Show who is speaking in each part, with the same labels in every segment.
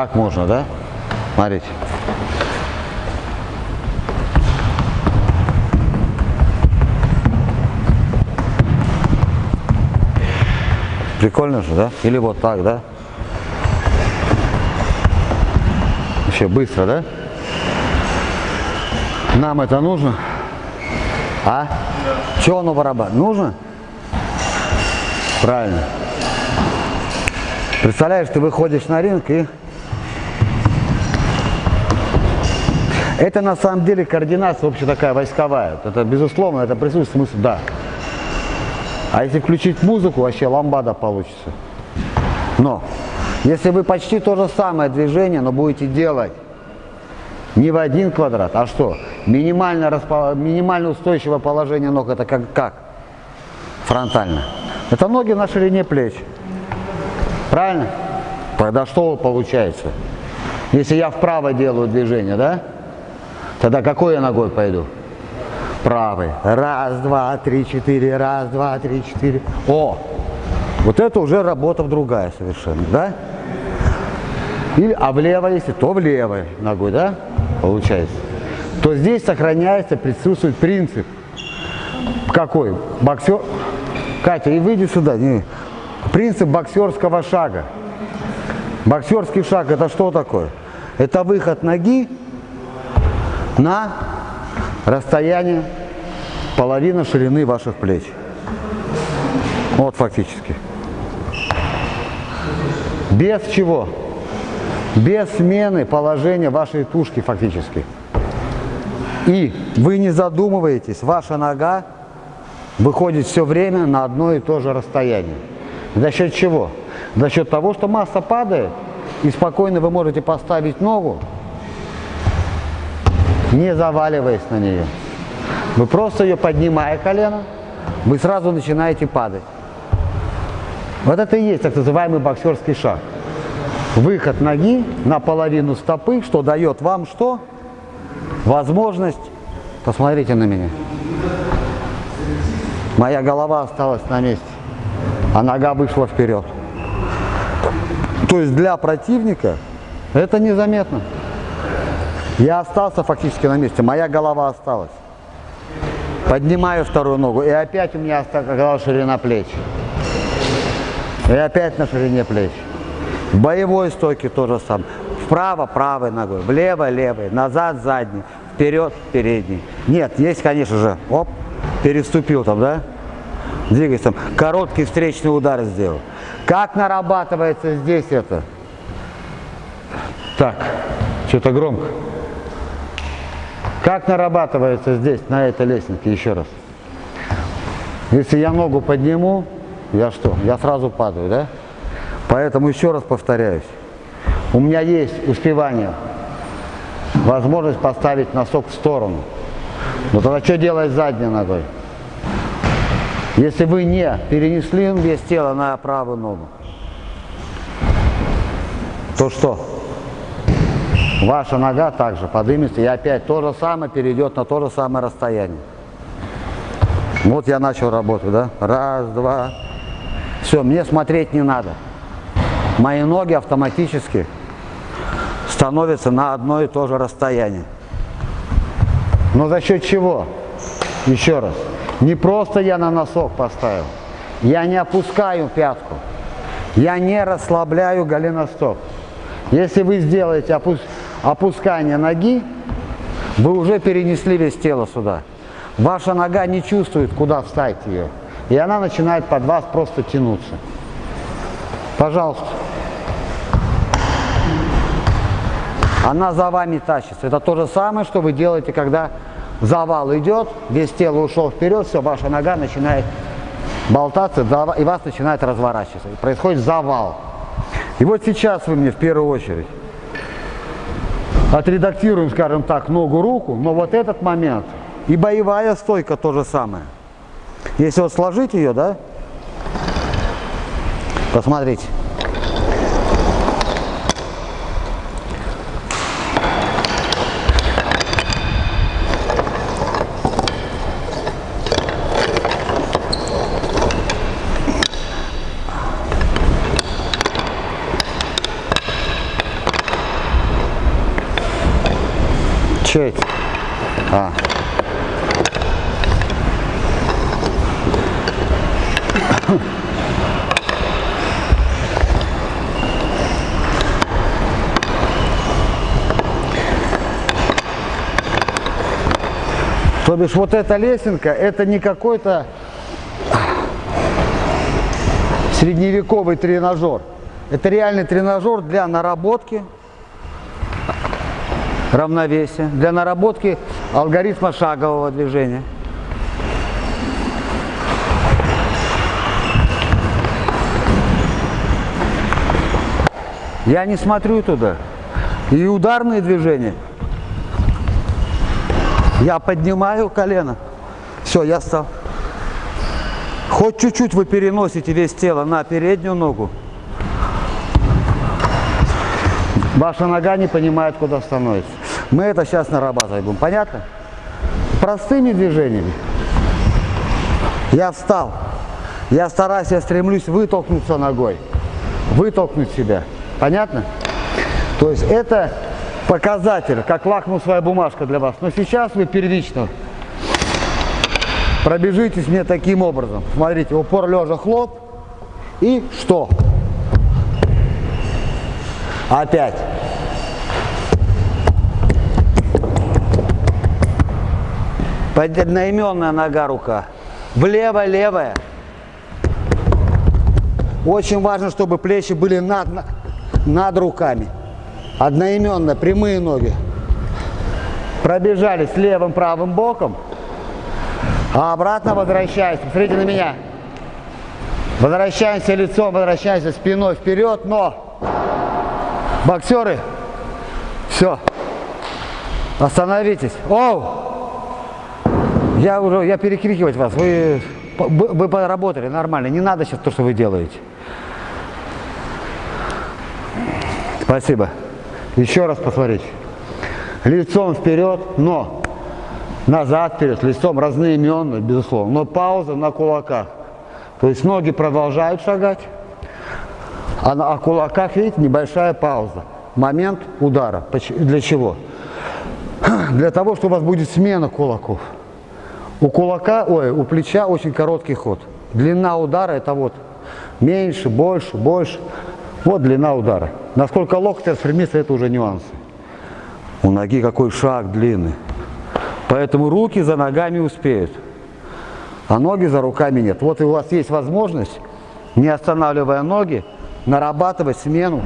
Speaker 1: Так можно, да? Смотрите. Прикольно же, да? Или вот так, да? Вообще быстро, да? Нам это нужно? А? Да. Чего оно барабан? Нужно? Правильно. Представляешь, ты выходишь на ринг и... Это на самом деле координация вообще такая войсковая. Это безусловно, это присутствует смысл, да. А если включить музыку, вообще ламбада получится. Но, если вы почти то же самое движение, но будете делать не в один квадрат, а что? Минимально, распо... минимально устойчивое положение ног, это как, как? Фронтально. Это ноги на ширине плеч. Правильно? Тогда что получается? Если я вправо делаю движение, да? Тогда какой я ногой пойду? правый. Раз, два, три, четыре, раз, два, три, четыре. О! Вот это уже работа другая совершенно, да? Или, а влево, если, то в левой ногой, да? Получается. То здесь сохраняется, присутствует принцип. Какой? Боксер... Катя, и выйди сюда. Не. Принцип боксерского шага. Боксерский шаг это что такое? Это выход ноги на расстояние половина ширины ваших плеч. Вот фактически. Без чего? Без смены положения вашей тушки фактически. И вы не задумываетесь, ваша нога выходит все время на одно и то же расстояние. За счет чего? За счет того, что масса падает, и спокойно вы можете поставить ногу не заваливаясь на нее. Вы просто ее поднимая колено, вы сразу начинаете падать. Вот это и есть так называемый боксерский шаг. Выход ноги на половину стопы, что дает вам что? Возможность, посмотрите на меня. Моя голова осталась на месте, а нога вышла вперед. То есть для противника это незаметно. Я остался фактически на месте, моя голова осталась. Поднимаю вторую ногу, и опять у меня оказалась ширина плеч. И опять на ширине плеч. В боевой стойке тоже сам. Вправо правой ногой, влево левой, назад задний, вперед передний. Нет, есть, конечно же, оп, переступил там, да? Двигайся там. Короткий встречный удар сделал. Как нарабатывается здесь это? Так, что-то громко. Как нарабатывается здесь, на этой лестнице, еще раз? Если я ногу подниму, я что? Я сразу падаю, да? Поэтому еще раз повторяюсь. У меня есть успевание, возможность поставить носок в сторону. Но тогда что делать задней ногой? Если вы не перенесли вес тела на правую ногу, то что? Ваша нога также поднимется и опять то же самое перейдет на то же самое расстояние. Вот я начал работать, да? Раз, два. Все, мне смотреть не надо. Мои ноги автоматически становятся на одно и то же расстояние. Но за счет чего? Еще раз. Не просто я на носок поставил. Я не опускаю пятку. Я не расслабляю голеностоп. Если вы сделаете опуск опускания ноги, вы уже перенесли весь тело сюда. Ваша нога не чувствует, куда встать ее. И она начинает под вас просто тянуться. Пожалуйста. Она за вами тащится. Это то же самое, что вы делаете, когда завал идет, весь тело ушел вперед, все, ваша нога начинает болтаться, и вас начинает разворачиваться. Происходит завал. И вот сейчас вы мне в первую очередь отредактируем, скажем так, ногу-руку, но вот этот момент и боевая стойка то же самое. Если вот сложить ее, да, посмотрите. Чей? А. То бишь вот эта лесенка, это не какой-то средневековый тренажер. Это реальный тренажер для наработки равновесия, для наработки алгоритма шагового движения. Я не смотрю туда. И ударные движения. Я поднимаю колено. Все, я стал. Хоть чуть-чуть вы переносите весь тело на переднюю ногу. Ваша нога не понимает, куда становится. Мы это сейчас нарабатывать будем. Понятно? Простыми движениями. Я встал. Я стараюсь, я стремлюсь вытолкнуться ногой. Вытолкнуть себя. Понятно? То есть это показатель, как лакмусовая бумажка для вас. Но сейчас вы первично пробежитесь мне таким образом. Смотрите, упор лежа хлоп. И что? Опять. Одноименная нога, рука. Влево, левая. Очень важно, чтобы плечи были над, над руками. Одноименно, прямые ноги. Пробежали с левым, правым боком. А обратно возвращаемся. Смотрите на меня. Возвращаемся лицом, возвращаемся спиной вперед, но боксеры, все, остановитесь. Оу! Я уже, я перекрикивать вас, вы, вы поработали нормально, не надо сейчас то, что вы делаете. Спасибо. Еще раз посмотрите. Лицом вперед, но назад вперед, лицом разноименно, безусловно. Но пауза на кулаках. То есть ноги продолжают шагать, а на кулаках, видите, небольшая пауза. Момент удара. Для чего? Для того, что у вас будет смена кулаков. У кулака, ой, у плеча очень короткий ход. Длина удара это вот меньше, больше, больше. Вот длина удара. Насколько локоть распрямится, это уже нюансы. У ноги какой шаг длинный. Поэтому руки за ногами успеют, а ноги за руками нет. Вот и у вас есть возможность, не останавливая ноги, нарабатывать смену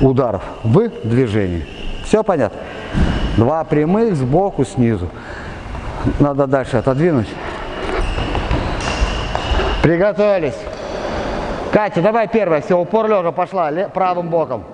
Speaker 1: ударов в движении. Все понятно? Два прямых сбоку, снизу. Надо дальше отодвинуть. Приготовились. Катя, давай первая. Все, упор лежа пошла правым боком.